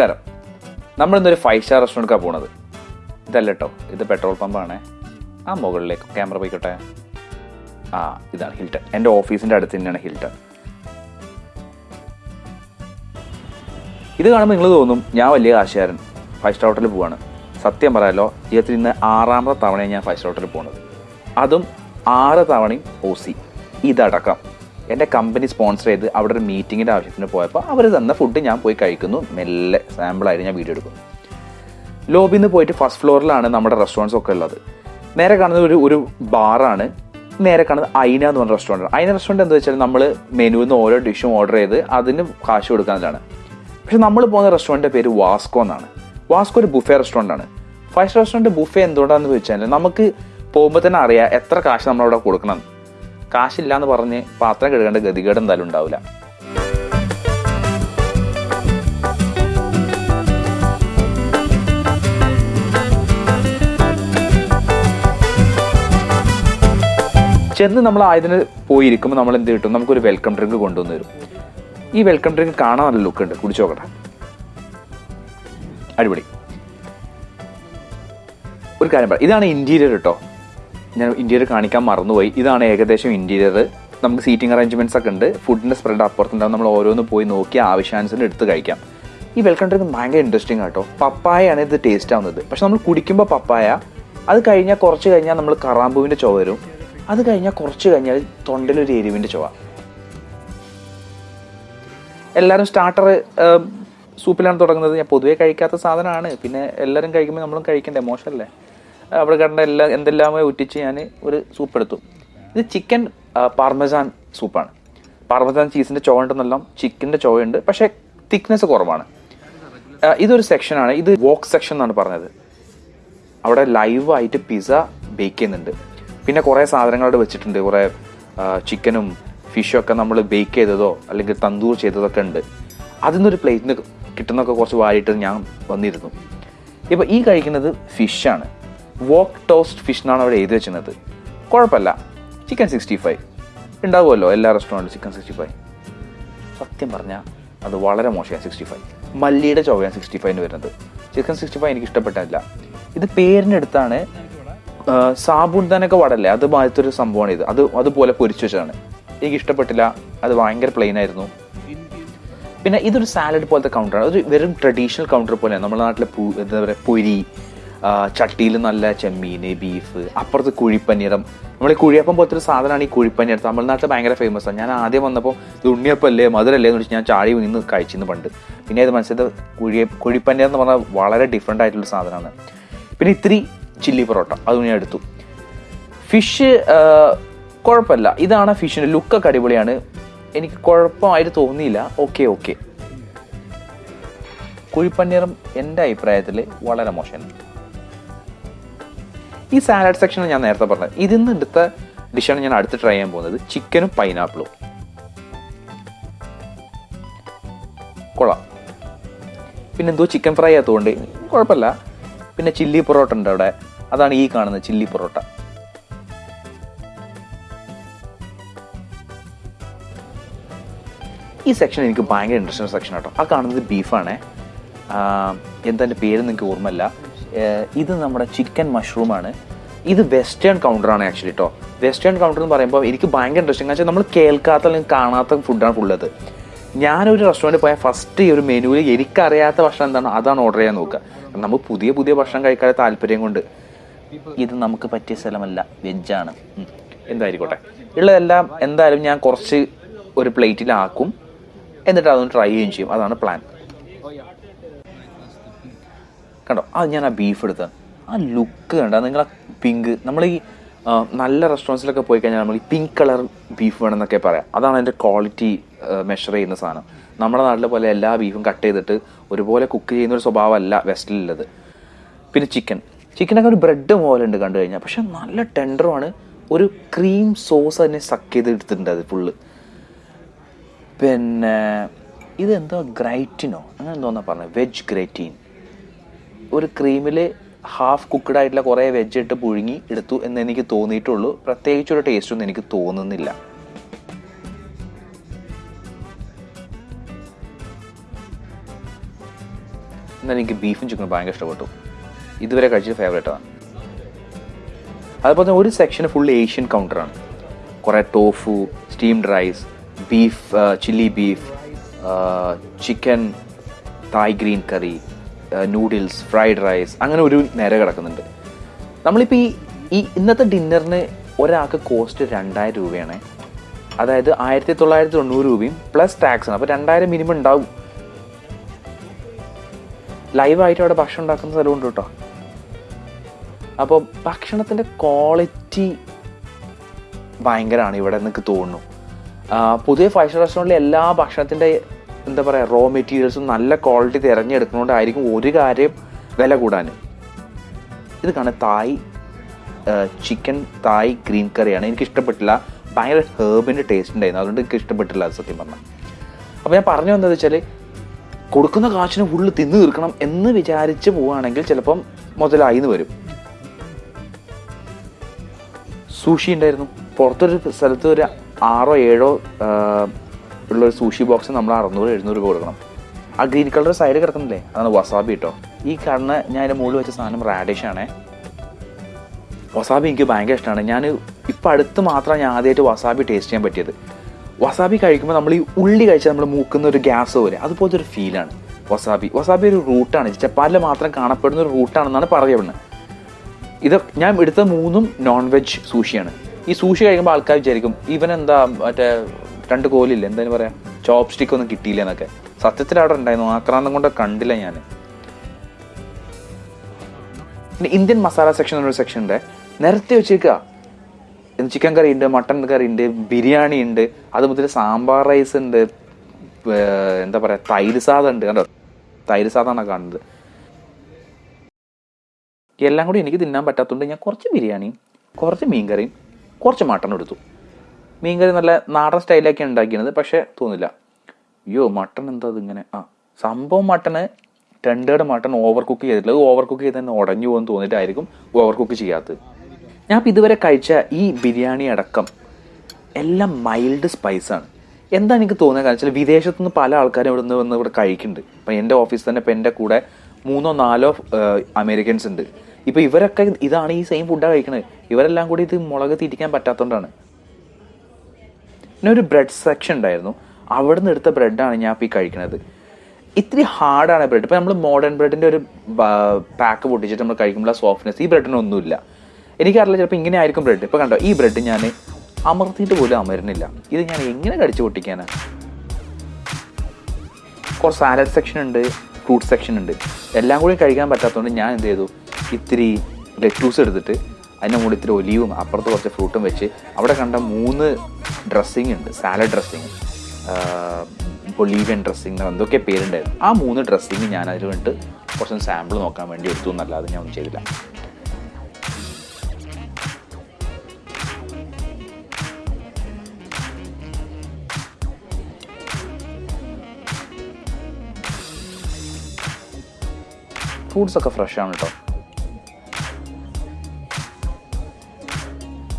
നമസ്കാരം. നമ്മൾ ഇന്നൊരു ഫൈവ് സ്റ്റാർ റെസ്റ്റോറന്റാണ് പോണത്. ഇതല്ല കേട്ടോ ഇത് പെട്രോൾ പമ്പാണ് ആ മുകളിലേക്ക് ക്യാമറ പോയിക്കോട്ടെ. ആ ഇതാണ് ഹിൽട്ടൺ എന്റെ ഓഫീസിന്റെ അടുത്ത് തന്നെയാണ് ഹിൽട്ടൺ ഇത് കാണുമ്പോൾ നിങ്ങൾ തോന്നും ഞാൻ വലിയ കാശുകാരൻ ഫൈവ് സ്റ്റാർ ഹോട്ടലിൽ പോവാണ്. സത്യം പറയാലോ ജീവിതത്തിൽ ഇന്ന് ആറാമത്തെ തവണയാണ് ഞാൻ ഫൈവ് സ്റ്റാർ ഹോട്ടലിൽ പോകുന്നത് അതും ആറ് തവണയും ഓ സി ഇതടക്കം. എന്റെ കമ്പനി സ്പോൺസർ ചെയ്ത് അവിടെ ഒരു മീറ്റിങ്ങിന്റെ ആവശ്യത്തിന് പോയപ്പോൾ അവർ തന്ന ഫുഡ് ഞാൻ പോയി കഴിക്കുന്നു. മെല്ലെ സാമ്പിളായിട്ട് ഞാൻ വീഡിയോ എടുക്കുന്നു. ലോബിയിൽ നിന്ന് പോയിട്ട് ഫസ്റ്റ് ഫ്ലോറിലാണ് നമ്മുടെ റെസ്റ്റോറന്റ്സ് ഒക്കെ ഉള്ളത്. നേരെ കാണുന്നത് ഒരു ഒരു ബാറാണ് നേരെ കാണുന്നത് ഐന എന്ന് പറഞ്ഞ റെസ്റ്റോറന്റ് ഐന റെസ്റ്റോറന്റ് എന്താ വെച്ചാൽ നമ്മൾ മെനുവിൽ നിന്ന് ഓരോ ഡിഷും ഓർഡർ ചെയ്ത് അതിന് കാശ് കൊടുക്കാനാണ് പക്ഷെ നമ്മൾ പോകുന്ന റെസ്റ്റോറന്റിന്റെ പേര് വാസ്കോ എന്നാണ്. വാസ്കോ ഒരു ബുഫേ റെസ്റ്റോറന്റ് ആണ്. ഫൈവ് സ്റ്റാർ റെസ്റ്റോറന്റ് ബുഫേ എന്തുകൊണ്ടാണെന്ന് ചോദിച്ചാൽ നമുക്ക് പോകുമ്പോൾ തന്നെ അറിയാം എത്ര കാശ് നമ്മളവിടെ കൊടുക്കണം. കാശില്ല എന്ന് പറഞ്ഞ് പാത്രം കഴുകേണ്ട ഗതികേട് എന്തായാലും ഉണ്ടാവില്ല. ചെന്ന് നമ്മൾ ആയതിന് പോയിരിക്കുമ്പോൾ നമ്മൾ എന്ത് കിട്ടും? നമുക്കൊരു വെൽക്കം ഡ്രിങ്ക് കൊണ്ടുവന്ന് തരും. ഈ വെൽക്കം ഡ്രിങ്ക് കാണാൻ നല്ല ലുക്ക് ഉണ്ട്. കുടിച്ചു നോക്കട്ടെ. അടിപൊളി. ഒരു കാര്യം പറയാം ഇതാണ് ഇന്റീരിയർ കേട്ടോ ഞാൻ ഇന്റീരിയർ കാണിക്കാൻ മറന്നുപോയി. ഇതാണ് ഏകദേശം ഇന്റീരിയർ നമുക്ക് സീറ്റിംഗ് അറേഞ്ച്മെന്റ്സ് ഒക്കെ ഉണ്ട്. ഫുഡിന്റെ സ്പ്രെഡ് അപ്പുറത്തുണ്ടാവും. നമ്മൾ ഓരോന്ന് പോയി നോക്കി ആവശ്യാനുസരണം എടുത്ത് കഴിക്കാം. ഈ വെൽക്കം ഡ്രിങ്ക് ഭയങ്കര ഇൻട്രസ്റ്റിംഗ് ആട്ടോ പപ്പായയാണ് ഇത് ടേസ്റ്റ് ആവുന്നത്. പക്ഷെ നമ്മൾ കുടിക്കുമ്പോൾ പപ്പായ അത് കഴിഞ്ഞാൽ കുറച്ച് കഴിഞ്ഞാൽ നമ്മൾ കറാമ്പൂവിന്റെ ചുവ വരും. അത് കഴിഞ്ഞാൽ കുറച്ച് കഴിഞ്ഞാൽ തൊണ്ടയിലൊരു എരിവിന്റെ ചുവ. എല്ലാവരും സ്റ്റാർട്ടർ സൂപ്പിലാണ് തുടങ്ങുന്നത്. ഞാൻ പൊതുവേ കഴിക്കാത്ത സാധനമാണ്. പിന്നെ എല്ലാവരും കഴിക്കുമ്പോൾ നമ്മളും കഴിക്കണ്ടേ? മോശമല്ലേ? അവിടെ കണ്ട എല്ലാ എന്തെല്ലാമോ ഉറ്റിച്ച് ഞാൻ ഒരു സൂപ്പ് എടുത്തു. ഇത് ചിക്കൻ പാർമസാൻ സൂപ്പാണ് പാർമസാൻ ചീസിന്റെ ചുവ ഉണ്ടെന്നെല്ലാം ചിക്കന്റെ ചോവയുണ്ട്. പക്ഷേ തിക്നെസ് കുറവാണ്. ഇതൊരു സെക്ഷനാണ് ഇത് വോക്ക് സെക്ഷൻ എന്നാണ് പറഞ്ഞത്. അവിടെ ലൈവായിട്ട് പിസ്സ ബേക്ക് ചെയ്യുന്നുണ്ട്. പിന്നെ കുറേ സാധനങ്ങൾ അവിടെ വെച്ചിട്ടുണ്ട്. കുറേ ചിക്കനും ഫിഷും ഒക്കെ നമ്മൾ ബേക്ക് ചെയ്തതോ അല്ലെങ്കിൽ തന്തൂർ ചെയ്തതൊക്കെ ഉണ്ട്. അതിൽ നിന്നൊരു പ്ലേറ്റിന് കിട്ടുന്നൊക്കെ കുറച്ച് വാരിയിട്ട് ഞാൻ വന്നിരുന്നു. ഇപ്പോൾ ഈ കഴിക്കുന്നത് ഫിഷാണ് വോക്ക് ടോസ്റ്റ് ഫിഷ് എന്നാണ് അവിടെ എഴുതി വെച്ചിരുന്നത്. കുഴപ്പമില്ല. Chicken sixty five. ഉണ്ടാവുമല്ലോ എല്ലാ റെസ്റ്റോറന്റിലും ചിക്കൻ സിക്സ്റ്റി ഫൈവ്. സത്യം പറഞ്ഞാൽ അത് വളരെ മോശമാണ് സിക്സ്റ്റി ഫൈവ്. മല്ലിയുടെ ചോവയാണ് സിക്സ്റ്റി ഫൈവിന് വരുന്നത്. ചിക്കൻ സിക്സ്റ്റി ഫൈവ് എനിക്ക് ഇഷ്ടപ്പെട്ടില്ല ഇത് പേരിന്റെ അടുത്താണ് സാബുണ്ടനൊക്കെ വടല്ലേ? അത് മാറ്റൊരു സംഭവമാണ് ഇത്. അത് അതുപോലെ പൊരിച്ചു വെച്ചതാണ്. എനിക്ക് ഇഷ്ടപ്പെട്ടില്ല. അത് ഭയങ്കര പ്ലെയിൻ ആയിരുന്നു. പിന്നെ ഇതൊരു സാലഡ് പോലത്തെ കൗണ്ടറാണ് ഒരു വെറും ട്രഡീഷണൽ കൗണ്ടർ പോലെയാണ്. നമ്മുടെ നാട്ടിലെ എന്താ പറയുക പൊരി ചട്ടിയിൽ നല്ല ചെമ്മീൻ ബീഫ് അപ്പുറത്ത് കുഴിപ്പനീറം നമ്മൾ ഈ കുഴിയപ്പം പോലത്തെ ഒരു സാധനമാണ് ഈ കുഴിപ്പനീർ തമിഴ്നാട്ടിൽ ഭയങ്കര ഫേമസ് ആണ്. ഞാൻ ആദ്യം വന്നപ്പോൾ ഇത് ഉണ്ണിയപ്പല്ലേ മധുരല്ലേ എന്ന് വെച്ച് ഞാൻ ചാടി നിന്ന് കഴിച്ചിരുന്നു പണ്ട്. പിന്നെ ഇത് മനസ്സിലത് കുഴിയ കുഴിപ്പനീർ എന്ന് പറഞ്ഞാൽ വളരെ ഡിഫറെന്റ് ആയിട്ടുള്ള സാധനമാണ്. പിന്നെ ഇത്തിരി ചില്ലി പൊറോട്ട അതും ഞാൻ എടുത്തു. ഫിഷ് കുഴപ്പമില്ല. ഇതാണ് ഫിഷിന്റെ ലുക്കൊക്കെ അടിപൊളിയാണ്. എനിക്ക് കുഴപ്പമായിട്ട് തോന്നിയില്ല. ഓക്കെ ഓക്കെ കുഴിപ്പന്നീറും എന്റെ അഭിപ്രായത്തിൽ വളരെ മോശമാണ്. ഈ സാലഡ് സെക്ഷൻ ഞാൻ നേരത്തെ പറഞ്ഞത് ഇതിൽ നിന്ന് എടുത്ത ഡിഷാണ് ഞാൻ അടുത്ത് ട്രൈ ചെയ്യാൻ പോകുന്നത്. ചിക്കനും പൈനാപ്പിളും കൊള്ളാം. പിന്നെ എന്തോ ചിക്കൻ ഫ്രൈ ആയതുകൊണ്ട് കുഴപ്പമില്ല. പിന്നെ ചില്ലി പൊറോട്ട ഉണ്ട് അവിടെ. അതാണ് ഈ കാണുന്നത് ചില്ലി പൊറോട്ട. ഈ സെക്ഷൻ എനിക്ക് ഭയങ്കര ഇൻട്രസ്റ്റിംഗ് സെക്ഷൻ കേട്ടോ ആ കാണുന്നത് ബീഫാണേ എന്താ എന്റെ പേര് നിങ്ങൾക്ക് ഓർമ്മയില്ല. ഇത് നമ്മുടെ ചിക്കൻ മഷ്റൂമാണ്. ഇത് വെസ്റ്റേൺ കൗണ്ടറാണ് ആക്ച്വലി കേട്ടോ വെസ്റ്റേൺ കൗണ്ടർ എന്ന് പറയുമ്പോൾ എനിക്ക് ഭയങ്കര ഇൻട്രസ്റ്റിംഗ് വെച്ചാൽ നമ്മൾ കേൾക്കാത്ത അല്ലെങ്കിൽ കാണാത്ത ഫുഡാണ് ഫുള്ളത് ഞാനൊരു റെസ്റ്റോറന്റിൽ പോയാൽ ഫസ്റ്റ് ഈ ഒരു മെനുവിൽ എനിക്കറിയാത്ത ഭക്ഷണം എന്താണോ? അതാണ് ഓർഡർ ചെയ്യാൻ നോക്കുക. നമ്മൾ പുതിയ പുതിയ ഭക്ഷണം കഴിക്കാൻ താല്പര്യം കൊണ്ട്. ഇത് നമുക്ക് പറ്റിയ സ്ഥലമല്ല. വെജാണ് എന്തായിരിക്കോട്ടെ? ഉള്ളതെല്ലാം എന്തായാലും ഞാൻ കുറച്ച് ഒരു പ്ലേറ്റിലാക്കും എന്നിട്ട് അതൊന്ന് ട്രൈ ചെയ്യുകയും ചെയ്യും. അതാണ് പ്ലാൻ കണ്ടോ? അത് ഞാൻ ആ ബീഫ് എടുത്ത് ആ ലുക്ക് കണ്ടോ? നിങ്ങൾ ആ പിങ്ക് നമ്മൾ ഈ നല്ല റെസ്റ്റോറന്റ്സിലൊക്കെ പോയി കഴിഞ്ഞാൽ നമ്മൾ ഈ പിങ്ക് കളർ ബീഫ് വേണമെന്നൊക്കെ പറയാം. അതാണ് അതിന്റെ ക്വാളിറ്റി മെഷർ ചെയ്യുന്ന സാധനം. നമ്മുടെ നാട്ടിലെ പോലെ എല്ലാ ബീഫും കട്ട് ചെയ്തിട്ട് ഒരുപോലെ കുക്ക് ചെയ്യുന്ന ഒരു സ്വഭാവമല്ല വെസ്റ്റിലുള്ളത് പിന്നെ ചിക്കൻ ചിക്കനൊക്കെ ഒരു ബ്രെഡ് പോലെ ഉണ്ട് കണ്ടു കഴിഞ്ഞാൽ പക്ഷെ നല്ല ടെൻഡറുമാണ് ഒരു ക്രീം സോസ് അതിനെ സക്ക് ചെയ്ത് എടുത്തിട്ടുണ്ട് അത് ഫുള്ള് പിന്നെ ഇതെന്തോ ഗ്രൈറ്റിനോ? അങ്ങനെ എന്തോന്നാ പറഞ്ഞത് വെജ് ഗ്രൈറ്റീൻ ഒരു ക്രീമിൽ ഹാഫ് കുക്ക്ഡ് ആയിട്ടുള്ള കുറേ വെജ് ഇട്ട് പുഴുങ്ങി എടുത്തു എന്ന് എനിക്ക് തോന്നിയിട്ടുള്ളൂ. പ്രത്യേകിച്ച് ഒരു ടേസ്റ്റ് ഒന്നും എനിക്ക് തോന്നുന്നില്ല. എന്നാൽ എനിക്ക് ബീഫും ചിക്കനും ഭയങ്കര ഇഷ്ടപ്പെട്ടു. ഇതുവരെ കഴിച്ച ഫേവറേറ്റാണ് അതുപോലെ തന്നെ ഒരു സെക്ഷൻ ഫുൾ ഏഷ്യൻ കൗണ്ടറാണ് കുറേ tofu steamed rice beef chilli beef chicken Thai green curry noodles fried rice അങ്ങനെ ഒരു നേരെ കിടക്കുന്നുണ്ട്. നമ്മളിപ്പോൾ ഈ ഈ ഇന്നത്തെ ഡിന്നറിന് ഒരാൾക്ക് കോസ്റ്റ് രണ്ടായിരം രൂപയാണ്. അതായത് ആയിരത്തി തൊള്ളായിരത്തി തൊണ്ണൂറ് രൂപയും പ്ലസ് ടാക്സ് ആണ്. അപ്പോൾ രണ്ടായിരം മിനിമം ഉണ്ടാവും. ലൈവായിട്ട് അവിടെ ഭക്ഷണം ഉണ്ടാക്കുന്ന സ്ഥലമുണ്ട് കേട്ടോ. അപ്പോൾ ഭക്ഷണത്തിന്റെ ക്വാളിറ്റി ഭയങ്കരമാണ് ഇവിടെ എനിക്ക് തോന്നുന്നു. പുതിയ ഫൈവ് സ്റ്റാർ റെസ്റ്റോറന്റിലെ എല്ലാ ഭക്ഷണത്തിന്റെ എന്താ പറയുക റോ മെറ്റീരിയൽസും നല്ല ക്വാളിറ്റി തിരഞ്ഞെടുക്കുന്നതുകൊണ്ടായിരിക്കും ഒരു കാര്യം വില കൂടാൻ. ഇത് കാണാൻ തായ് ചിക്കൻ തായ് ഗ്രീൻ കറിയാണ് എനിക്ക് ഇഷ്ടപ്പെട്ടില്ല. ഭയങ്കര ഹേർബിന്റെ ടേസ്റ്റ് ഉണ്ടായിരുന്നു. അതുകൊണ്ട് എനിക്ക് ഇഷ്ടപ്പെട്ടില്ല സത്യം പറഞ്ഞാൽ അപ്പോൾ ഞാൻ പറഞ്ഞു വന്നത് വെച്ചാൽ കൊടുക്കുന്ന കാശിന് ഫുള്ള് തിന്നു തീർക്കണം എന്ന് വിചാരിച്ച് പോവുകയാണെങ്കിൽ ചിലപ്പം മുതലായി എന്ന് വരും. സൂഷി ഉണ്ടായിരുന്നു. പുറത്തൊരു സ്ഥലത്ത് ഒരു ആറോ ഏഴോ ആ, ഉള്ളൊരു സൂഷി ബോക്സ് നമ്മൾ അറുന്നൂറ് എഴുന്നൂറ് രൂപ കൊടുക്കണം. ആ ഗ്രീൻ കളർ സൈഡ് കിടക്കുന്നില്ലേ? അതാണ് വസാബി കേട്ടോ ഈ കാണുന്ന ഞാൻ അതിന്റെ മുകളിൽ വെച്ച സാധനം റാഡിഷ് ആണേ. വസാബി എനിക്ക് ഭയങ്കര ഇഷ്ടമാണ്. ഞാൻ ഇപ്പം അടുത്ത് മാത്രമാണ് ഞാൻ ആദ്യമായിട്ട് വസാബി ടേസ്റ്റ് ചെയ്യാൻ പറ്റിയത്. വസാബി കഴിക്കുമ്പോൾ നമ്മൾ ഈ ഉള്ളി കഴിച്ചാൽ നമ്മൾ മൂക്കുന്ന ഒരു ഗ്യാസ് പോലെ അതുപോലത്തെ ഒരു ഫീലാണ് വസാബി വസാബി ഒരു റൂട്ടാണ് ജപ്പാനിൽ മാത്രം കാണപ്പെടുന്ന ഒരു റൂട്ടാണെന്നാണ് പറയപ്പെടുന്നത്. ഇത് ഞാൻ എടുത്ത മൂന്നും നോൺ വെജ് സൂഷിയാണ് ഈ സൂഷി കഴിക്കുമ്പോൾ ആൾക്കാർ വിചാരിക്കും ഇവൻ എന്താ മറ്റേ രണ്ട് കോലില്ല? എന്തായാലും പറയാം. ചോപ്പ് സ്റ്റിക്ക് ഒന്നും കിട്ടിയില്ല എന്നൊക്കെ. സത്യത്തിൽ അവിടെ ഉണ്ടായിരുന്നു. ആക്രാന്തം കൊണ്ട് കണ്ടില്ല ഞാൻ. ഇന്ത്യൻ മസാല സെക്ഷൻ എന്നൊരു സെക്ഷൻ ഉണ്ട്. നിരത്തി വെച്ചേക്കുക. ചിക്കൻ കറി ഉണ്ട് മട്ടൺ കറി ഉണ്ട് ബിരിയാണി ഉണ്ട് അത് മുതൽ സാമ്പാർ റൈസ് ഉണ്ട് എന്താ പറയുക തൈര് സാധം ഉണ്ട്. കണ്ടോ? തൈര് സാധമാണ് കാണുന്നത്. എല്ലാം കൂടി എനിക്ക് തിന്നാൻ പറ്റാത്തതുകൊണ്ട് ഞാൻ കുറച്ച് ബിരിയാണിയും കുറച്ച് മീൻ കറിയും കുറച്ച് മട്ടൺ എടുത്തു. മീൻകറി നല്ല നാടൻ സ്റ്റൈലൊക്കെ ഉണ്ടാക്കിയത് പക്ഷേ തോന്നില്ല. അയ്യോ മട്ടൺ എന്താ ഇങ്ങനെ? ആ സംഭവം mutton tended mutton over cook ചെയ്തിട്ടില്ല. ഓവർ കുക്ക് ചെയ്ത് തന്നെ ഉടഞ്ഞു പോകുമെന്ന് തോന്നിയിട്ടായിരിക്കും ഓവർ കുക്ക് ചെയ്യാത്തത്. ഞാൻ ഇപ്പം ഇതുവരെ കഴിച്ച ഈ ബിരിയാണി അടക്കം എല്ലാം മൈൽഡ് സ്പൈസാണ് എന്താ എനിക്ക് തോന്നുന്നത്? കാരണം വെച്ചാൽ വിദേശത്തുനിന്ന് പല ആൾക്കാരും ഇവിടെ നിന്ന് വന്ന് ഇവിടെ കഴിക്കുന്നുണ്ട്. ഇപ്പം എന്റെ ഓഫീസ് തന്നെ ഇപ്പം എന്റെ കൂടെ മൂന്നോ നാലോ അമേരിക്കൻസ് ഉണ്ട്. ഇപ്പം ഇവരൊക്കെ ഇതാണ് ഈ സെയിം ഫുഡാണ് കഴിക്കുന്നത് ഇവരെല്ലാം കൂടി ഇത് മുളക് തിരിക്കാൻ പറ്റാത്തതുകൊണ്ടാണ്. പിന്നെ ഒരു ബ്രെഡ് സെക്ഷൻ ഉണ്ടായിരുന്നു. അവിടെ നിന്ന് എടുത്ത ബ്രെഡാണ് ഞാൻ ഇപ്പോൾ ഈ കഴിക്കുന്നത് ഇത്തിരി ഹാർഡാണ് ബ്രെഡ് ഇപ്പം നമ്മൾ മോഡേൺ ബ്രെഡിന്റെ ഒരു പാക്ക് പൊട്ടിച്ചിട്ട് നമ്മൾ കഴിക്കുമ്പോൾ സോഫ്റ്റ്നെസ് ഈ ബ്രെഡിനൊന്നുമില്ല എനിക്കറിയില്ല ചിലപ്പോൾ ഇങ്ങനെ ആയിരിക്കും ബ്രെഡ് ഇപ്പോൾ കണ്ടോ ഈ ബ്രെഡ് ഞാൻ അമർത്തിയിട്ട് പോലും അമരുന്നില്ല. ഇത് ഞാൻ എങ്ങനെ കടിച്ചു പൊട്ടിക്കാനാണ് കുറച്ച് സാലഡ് സെക്ഷൻ ഉണ്ട് ഫ്രൂട്ട് സെക്ഷൻ ഉണ്ട്. എല്ലാം കൂടി കഴിക്കാൻ പറ്റാത്തതുകൊണ്ട് ഞാൻ എന്ത് ചെയ്തു? ഇത്തിരി ലെറ്റൂസ് എടുത്തിട്ട് അതിന്റെ മുകളിൽ ഇത്തിരി ഒലിയും അപ്പുറത്ത് കുറച്ച് ഫ്രൂട്ടും വെച്ച് അവിടെ കണ്ട മൂന്ന് ഡ്രസ്സിങ് ഉണ്ട് സാലഡ് ഡ്രസ്സിങ് ബൊളീവിയൻ ഡ്രസ്സിങ് എന്തൊക്കെ പേരുണ്ടായിരുന്നു. ആ മൂന്ന് ഡ്രസ്സിങ് ഞാൻ അതിൽ വേണ്ടിട്ട് കുറച്ച് സാമ്പിൾ നോക്കാൻ വേണ്ടി എടുത്തു എന്നല്ലാതെ ഞാൻ ഒന്നും ചെയ്തില്ല. ഫ്രൂട്ട്സ് ഒക്കെ ഫ്രഷ് ആണ് കേട്ടോ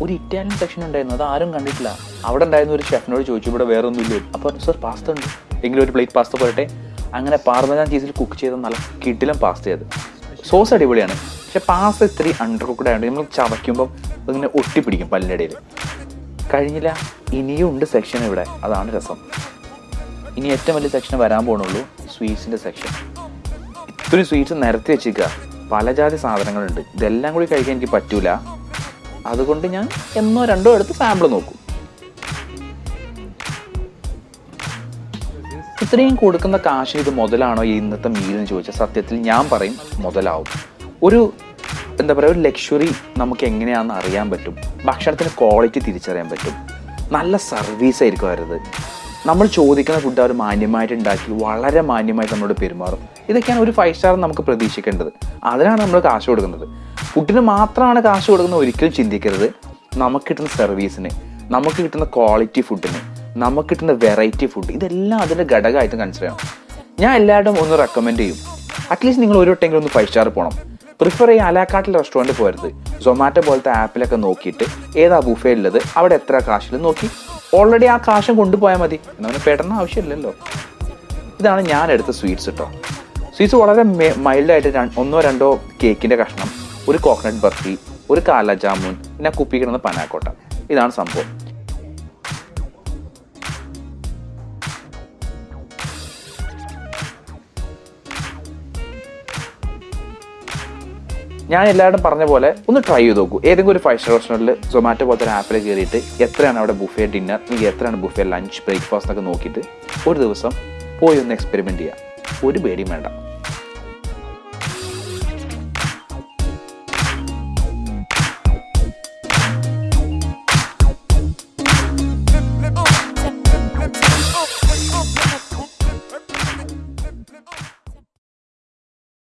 ഒരു ഇറ്റാലിയൻ സെക്ഷൻ ഉണ്ടായിരുന്നു. അത് ആരും കണ്ടിട്ടില്ല. അവിടെ ഉണ്ടായിരുന്ന ഒരു ഷെഫിനോട് ചോദിച്ചു ഇവിടെ വേറെ ഒന്നുമില്ല അപ്പോൾ സർ പാസ്ത ഉണ്ട്. എങ്കിലും ഒരു പ്ലേറ്റ് പാസ്ത പോരട്ടെ. അങ്ങനെ പാർമജാൻ ചീസിൽ കുക്ക് ചെയ്ത നല്ല കിടിലം പാസ്ത ചെയ്ത് സോസ് അടിപൊളിയാണ്. പക്ഷെ പാസ്ത ഇത്തിരി അണ്ടർ കുക്ക്ഡ് ആയതുകൊണ്ട് നമ്മൾ ചവയ്ക്കുമ്പോൾ ഇങ്ങനെ ഒട്ടിപ്പിടിക്കും പല്ലിന്റെ ഇടയിൽ കഴിഞ്ഞില്ല ഇനിയും ഉണ്ട് സെക്ഷൻ ഇവിടെ. അതാണ് രസം. ഇനി ഏറ്റവും വലിയ സെക്ഷൻ വരാൻ പോകണുള്ളൂ സ്വീറ്റ്സിന്റെ സെക്ഷൻ ഇത്രയും സ്വീറ്റ്സ് നിരത്തി വെച്ചിരിക്കുക. പലജാതി സാധനങ്ങളുണ്ട്. ഇതെല്ലാം കൂടി കഴിക്കാൻ എനിക്ക് പറ്റൂല. അതുകൊണ്ട് ഞാൻ എന്നോ രണ്ടോ എടുത്ത് സാമ്പിൾ നോക്കും. ഇത്രയും കൊടുക്കുന്ന കാശ് ഇത് മുതലാണോ ഈ ഇന്നത്തെ മീൽ എന്ന് ചോദിച്ചാൽ സത്യത്തിൽ ഞാൻ പറയും മുതലാവും. ഒരു എന്താ പറയുക ഒരു ലക്ഷറി നമുക്ക് എങ്ങനെയാണെന്ന് അറിയാൻ പറ്റും. ഭക്ഷണത്തിന് ക്വാളിറ്റി തിരിച്ചറിയാൻ പറ്റും. നല്ല സർവീസ് ആയിരിക്കും അവരത് നമ്മൾ ചോദിക്കുന്ന ഫുഡ് അവർ മാന്യമായിട്ട് ഉണ്ടാക്കി വളരെ മാന്യമായിട്ട് നമ്മളോട് പെരുമാറും. ഇതൊക്കെയാണ് ഒരു ഫൈവ് സ്റ്റാർ നമുക്ക് പ്രതീക്ഷിക്കേണ്ടത്. അതിനാണ് നമ്മൾ കാശ് കൊടുക്കുന്നത്. ഫുഡിന് മാത്രമാണ് കാശ് കൊടുക്കുന്നത് ഒരിക്കലും ചിന്തിക്കരുത്. നമുക്ക് കിട്ടുന്ന സർവീസിന് നമുക്ക് കിട്ടുന്ന ക്വാളിറ്റി ഫുഡിന് നമുക്ക് കിട്ടുന്ന വെറൈറ്റി ഫുഡ് ഇതെല്ലാം അതിന്റെ ഘടകമായിട്ട് കൺസിഡർ ചെയ്യണം. ഞാൻ എല്ലാവരും ഒന്ന് റെക്കമെൻഡ് ചെയ്യും. അറ്റ്ലീസ്റ്റ് നിങ്ങൾ ഒരു വട്ടെങ്കിലും ഒന്ന് ഫൈവ് സ്റ്റാർ പോകണം പ്രിഫർ ചെയ്യുക അലാക്കാട്ടിൽ റെസ്റ്റോറന്റ് പോരുത്. സൊമാറ്റോ പോലത്തെ ആപ്പിലൊക്കെ നോക്കിയിട്ട് ഏതാ ബുഫേ ഉള്ളത് അവിടെ എത്ര കാശിൽ നോക്കി. ഓൾറെഡി ആ കാശും കൊണ്ടുപോയാൽ മതി. എന്നവന് പെടണ ആവശ്യമില്ലല്ലോ. ഇതാണ് ഞാൻ എടുത്ത സ്വീറ്റ്സ് കേട്ടോ സ്വീറ്റ്സ് വളരെ മൈൽഡായിട്ട് ഒന്നോ രണ്ടോ കേക്കിന്റെ കഷ്ണം. ഒരു കോക്കനട്ട് ബർഫി ഒരു കാല ജാമുൻ പിന്നെ കുപ്പി കിടന്ന പനാക്കോട്ട. ഇതാണ് സംഭവം. ഞാൻ എല്ലാവരും പറഞ്ഞ പോലെ ഒന്ന് ട്രൈ ചെയ്ത് നോക്കൂ. ഏതെങ്കിലും ഒരു ഫൈവ് സ്റ്റാർ റെസ്റ്റോറന്റിൽ സൊമാറ്റോ പോലത്തെ ഒരു ആപ്പിൽ കയറിയിട്ട് എത്രയാണ് അവിടെ ബുഫേ ഡിന്നർ അല്ലെങ്കിൽ എത്രയാണ് ബുഫേ ലഞ്ച് ബ്രേക്ക്ഫാസ്റ്റ് ഒക്കെ നോക്കിയിട്ട് ഒരു ദിവസം പോയി ഒന്ന് എക്സ്പെരിമെന്റ് ചെയ്യുക ഒരു പേടിയും വേണ്ട.